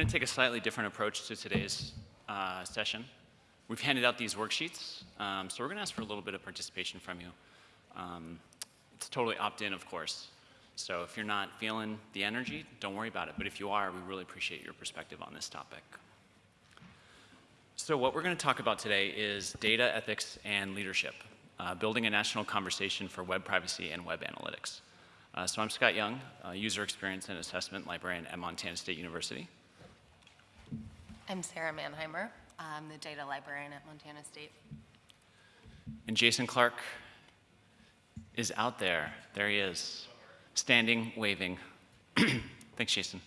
going to take a slightly different approach to today's uh, session. We've handed out these worksheets, um, so we're going to ask for a little bit of participation from you. Um, it's totally opt-in, of course. So if you're not feeling the energy, don't worry about it. But if you are, we really appreciate your perspective on this topic. So what we're going to talk about today is data ethics and leadership, uh, building a national conversation for web privacy and web analytics. Uh, so I'm Scott Young, user experience and assessment librarian at Montana State University. I'm Sara Mannheimer. I'm the data librarian at Montana State. And Jason Clark is out there. There he is, standing, waving. Thanks, Jason.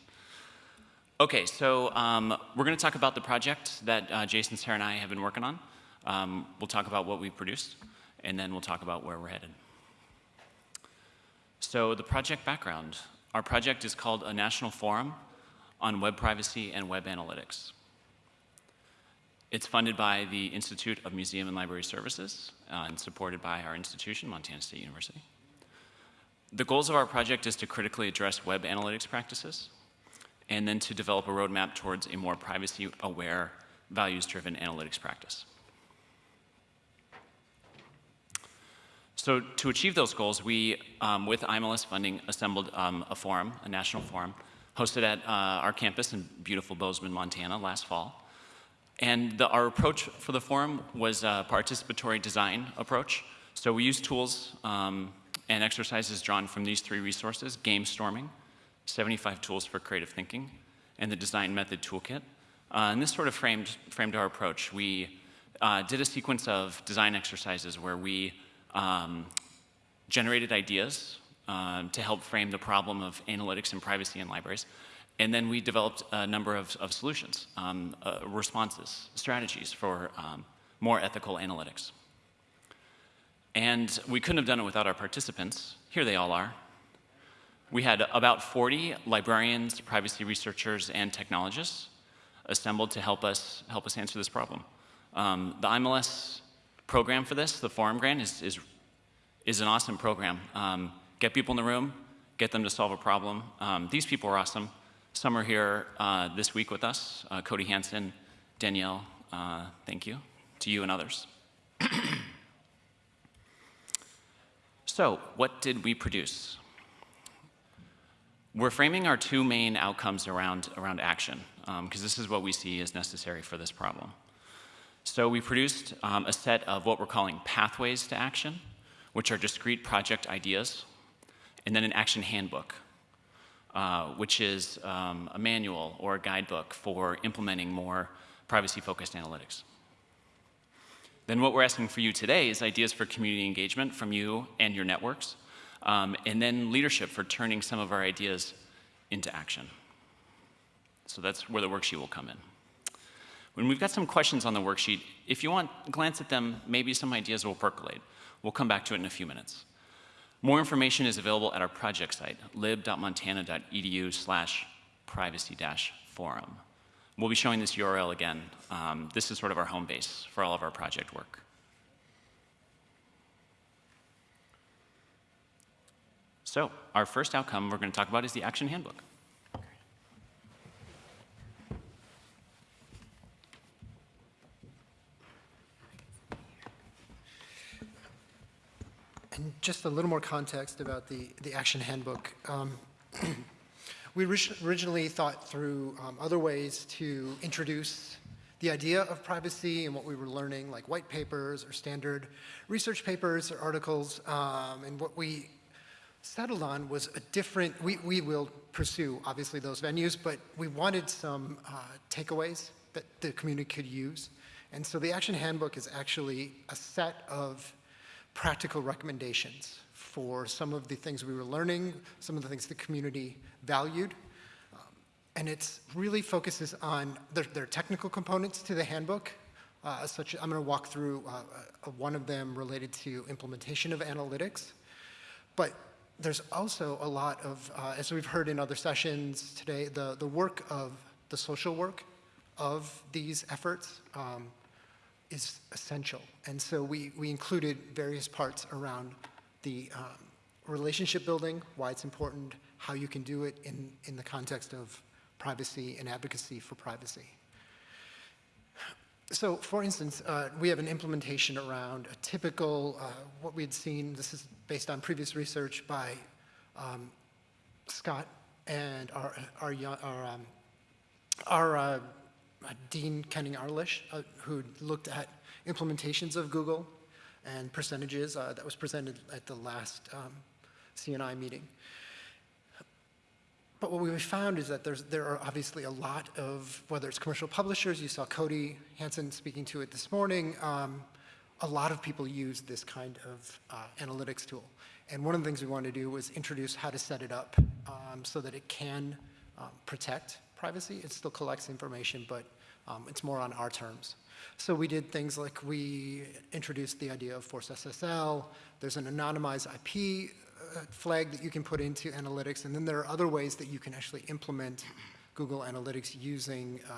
Okay, so um, we're going to talk about the project that uh, Jason, Sara, and I have been working on. Um, we'll talk about what we've produced, and then we'll talk about where we're headed. So the project background. Our project is called a National Forum on Web Privacy and Web Analytics. It's funded by the Institute of Museum and Library Services uh, and supported by our institution, Montana State University. The goals of our project is to critically address web analytics practices and then to develop a roadmap towards a more privacy-aware, values-driven analytics practice. So to achieve those goals, we, um, with IMLS funding, assembled um, a forum, a national forum, hosted at uh, our campus in beautiful Bozeman, Montana last fall. And the, our approach for the forum was a participatory design approach. So we used tools um, and exercises drawn from these three resources, Gamestorming, 75 tools for creative thinking, and the design method toolkit. Uh, and this sort of framed, framed our approach. We uh, did a sequence of design exercises where we um, generated ideas um, to help frame the problem of analytics and privacy in libraries. And then we developed a number of, of solutions, um, uh, responses, strategies for um, more ethical analytics. And we couldn't have done it without our participants. Here they all are. We had about 40 librarians, privacy researchers, and technologists assembled to help us, help us answer this problem. Um, the IMLS program for this, the Forum Grant, is, is, is an awesome program. Um, get people in the room, get them to solve a problem. Um, these people are awesome. Some are here uh, this week with us, uh, Cody Hanson, Danielle, uh, thank you, to you and others. so, what did we produce? We're framing our two main outcomes around, around action, because um, this is what we see as necessary for this problem. So we produced um, a set of what we're calling pathways to action, which are discrete project ideas, and then an action handbook, uh, which is um, a manual or a guidebook for implementing more privacy-focused analytics. Then what we're asking for you today is ideas for community engagement from you and your networks, um, and then leadership for turning some of our ideas into action. So that's where the worksheet will come in. When we've got some questions on the worksheet, if you want, glance at them, maybe some ideas will percolate. We'll come back to it in a few minutes. More information is available at our project site, lib.montana.edu slash privacy-forum. We'll be showing this URL again. Um, this is sort of our home base for all of our project work. So our first outcome we're going to talk about is the action handbook. And just a little more context about the, the action handbook. Um, we originally thought through um, other ways to introduce the idea of privacy and what we were learning, like white papers or standard research papers or articles. Um, and what we settled on was a different, we, we will pursue, obviously, those venues, but we wanted some uh, takeaways that the community could use. And so the action handbook is actually a set of practical recommendations for some of the things we were learning, some of the things the community valued. Um, and it really focuses on, there, there, are technical components to the handbook, uh, such I'm going to walk through uh, uh, one of them related to implementation of analytics. But there's also a lot of, uh, as we've heard in other sessions today, the, the work of the social work of these efforts. Um, is essential. And so we, we included various parts around the um, relationship building, why it's important, how you can do it in, in the context of privacy and advocacy for privacy. So, for instance, uh, we have an implementation around a typical, uh, what we had seen, this is based on previous research by um, Scott and our, our, our, um, our uh, Dean Kenning Arlitsch, uh, who looked at implementations of Google and percentages uh, that was presented at the last um, CNI meeting. But what we found is that there's, there are obviously a lot of, whether it's commercial publishers, you saw Cody Hanson speaking to it this morning, um, a lot of people use this kind of uh, analytics tool. And one of the things we wanted to do was introduce how to set it up um, so that it can um, protect privacy. It still collects information, but um, it's more on our terms. So we did things like we introduced the idea of Force SSL. There's an anonymized IP uh, flag that you can put into analytics, and then there are other ways that you can actually implement Google Analytics using uh,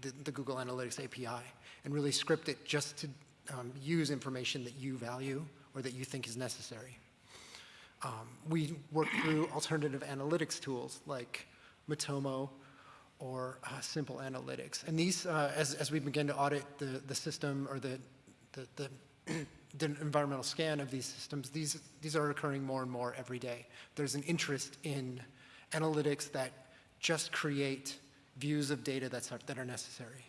the, the Google Analytics API and really script it just to um, use information that you value or that you think is necessary. Um, we work through alternative analytics tools like Matomo or uh, Simple Analytics. And these, uh, as, as we begin to audit the, the system or the, the, the, the environmental scan of these systems, these, these are occurring more and more every day. There's an interest in analytics that just create views of data that's, that are necessary.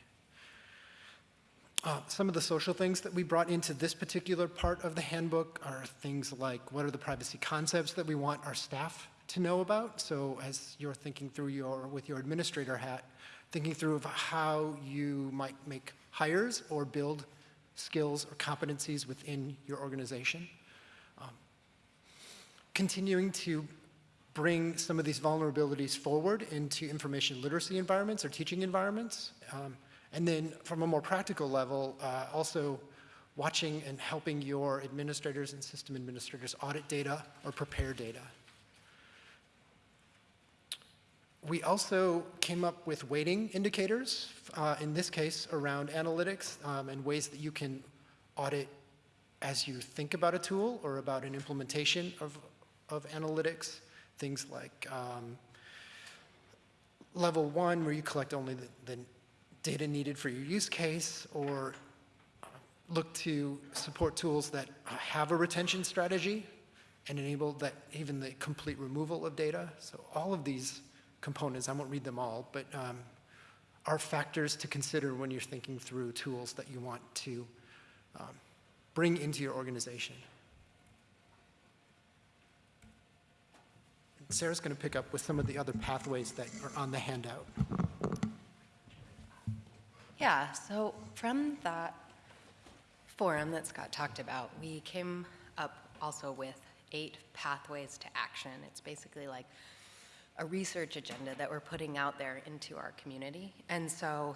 Uh, some of the social things that we brought into this particular part of the handbook are things like what are the privacy concepts that we want our staff to know about. So as you're thinking through your, with your administrator hat, thinking through of how you might make hires or build skills or competencies within your organization. Um, continuing to bring some of these vulnerabilities forward into information literacy environments or teaching environments. Um, and then from a more practical level, uh, also watching and helping your administrators and system administrators audit data or prepare data. We also came up with weighting indicators, uh, in this case around analytics um, and ways that you can audit as you think about a tool or about an implementation of, of analytics. Things like um, level one, where you collect only the, the data needed for your use case, or look to support tools that have a retention strategy and enable that even the complete removal of data. So all of these components, I won't read them all, but um, are factors to consider when you're thinking through tools that you want to um, bring into your organization. Sara's going to pick up with some of the other pathways that are on the handout. Yeah, so from that forum that Scott talked about, we came up also with eight pathways to action. It's basically like a research agenda that we're putting out there into our community. And so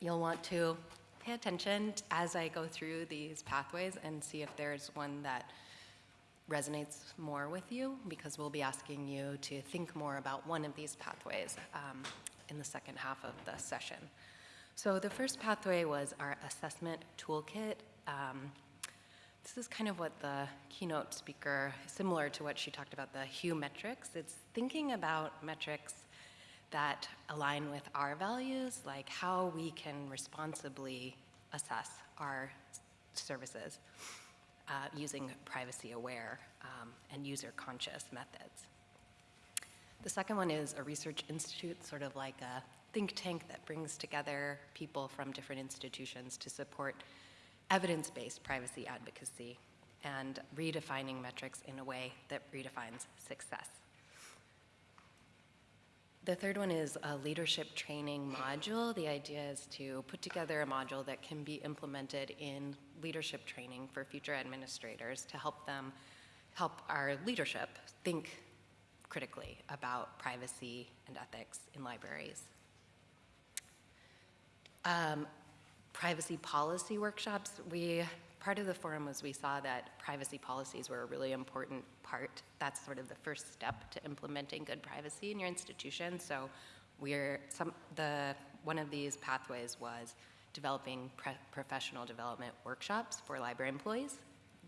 you'll want to pay attention as I go through these pathways and see if there's one that resonates more with you because we'll be asking you to think more about one of these pathways um, in the second half of the session. So the first pathway was our assessment toolkit. Um, this is kind of what the keynote speaker, similar to what she talked about, the HuMetrics. It's thinking about metrics that align with our values, like how we can responsibly assess our services uh, using privacy-aware um, and user-conscious methods. The second one is a research institute, sort of like a think tank that brings together people from different institutions to support evidence-based privacy advocacy and redefining metrics in a way that redefines success. The third one is a leadership training module. The idea is to put together a module that can be implemented in leadership training for future administrators to help them help our leadership think critically about privacy and ethics in libraries. Um, privacy policy workshops, we, part of the forum was we saw that privacy policies were a really important part. That's sort of the first step to implementing good privacy in your institution. So we're, some, the, one of these pathways was developing professional development workshops for library employees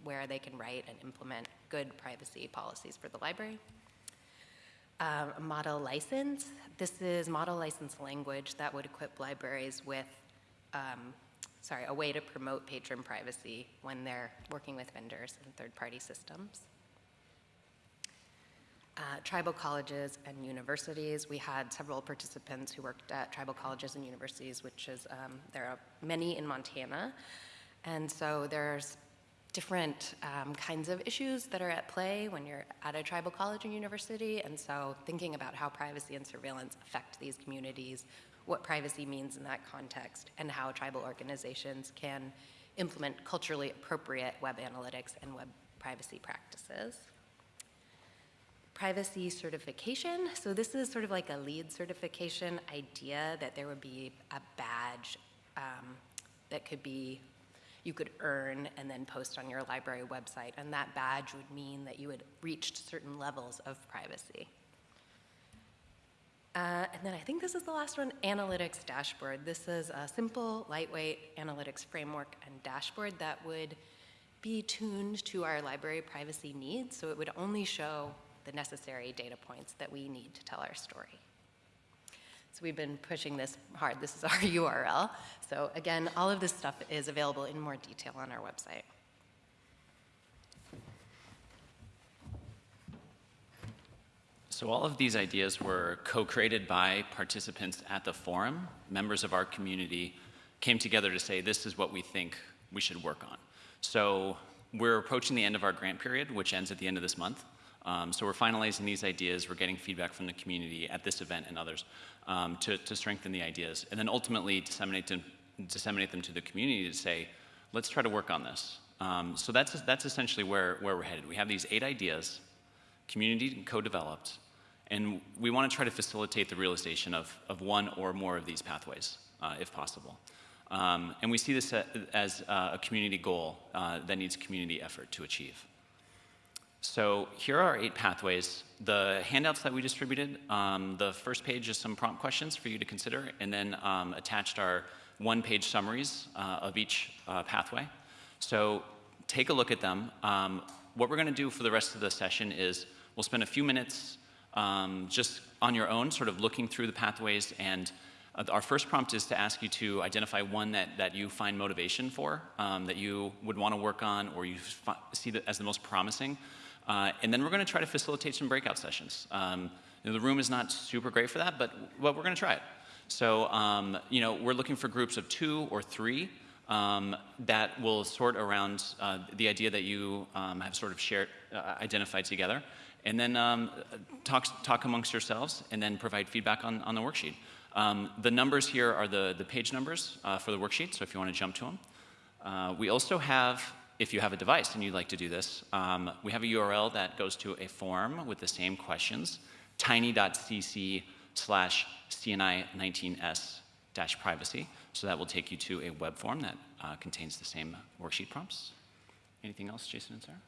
where they can write and implement good privacy policies for the library. Um, model license. This is model license language that would equip libraries with, um, sorry, a way to promote patron privacy when they're working with vendors and third-party systems. Uh, tribal colleges and universities. We had several participants who worked at tribal colleges and universities, which is, um, there are many in Montana. And so there's different um, kinds of issues that are at play when you're at a tribal college and university. And so thinking about how privacy and surveillance affect these communities, what privacy means in that context, and how tribal organizations can implement culturally appropriate web analytics and web privacy practices privacy certification. So this is sort of like a LEED certification idea that there would be a badge um, that could be, you could earn and then post on your library website. And that badge would mean that you had reached certain levels of privacy. Uh, and then I think this is the last one, analytics dashboard. This is a simple, lightweight analytics framework and dashboard that would be tuned to our library privacy needs. So it would only show the necessary data points that we need to tell our story. So we've been pushing this hard. This is our URL. So again, all of this stuff is available in more detail on our website. So all of these ideas were co-created by participants at the forum. Members of our community came together to say, this is what we think we should work on. So we're approaching the end of our grant period, which ends at the end of this month. Um, so we're finalizing these ideas. We're getting feedback from the community at this event and others um, to, to strengthen the ideas. And then ultimately disseminate them, disseminate them to the community to say, let's try to work on this. Um, so that's, that's essentially where, where we're headed. We have these eight ideas, community co-developed, and we want to try to facilitate the realization of, of one or more of these pathways, uh, if possible. Um, and we see this as uh, a community goal uh, that needs community effort to achieve. So here are eight pathways. The handouts that we distributed, um, the first page is some prompt questions for you to consider, and then um, attached are one-page summaries uh, of each uh, pathway. So take a look at them. Um, what we're going to do for the rest of the session is we'll spend a few minutes um, just on your own, sort of looking through the pathways and uh, our first prompt is to ask you to identify one that, that you find motivation for, um, that you would want to work on or you see as the most promising. Uh, and then we're going to try to facilitate some breakout sessions. Um, you know, the room is not super great for that, but, but we're going to try it. So, um, you know, we're looking for groups of two or three um, that will sort around uh, the idea that you um, have sort of shared, uh, identified together, and then um, talk, talk amongst yourselves, and then provide feedback on, on the worksheet. Um, the numbers here are the, the page numbers uh, for the worksheet, so if you want to jump to them. Uh, we also have if you have a device and you'd like to do this, um, we have a URL that goes to a form with the same questions, tiny.cc slash CNI19S dash privacy. So that will take you to a web form that uh, contains the same worksheet prompts. Anything else, Jason and Sara?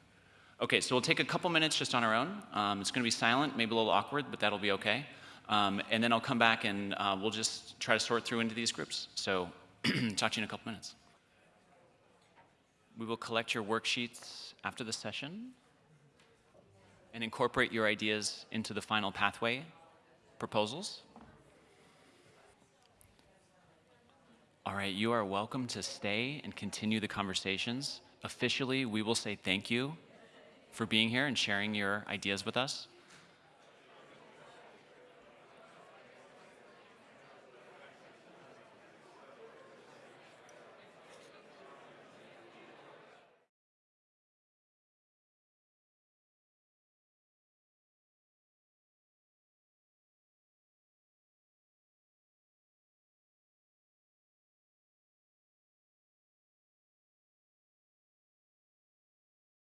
Okay, so we'll take a couple minutes just on our own. Um, it's going to be silent, maybe a little awkward, but that'll be okay. Um, and then I'll come back and uh, we'll just try to sort through into these groups. So talk to you in a couple minutes. We will collect your worksheets after the session and incorporate your ideas into the final pathway proposals. All right, you are welcome to stay and continue the conversations. Officially, we will say thank you for being here and sharing your ideas with us.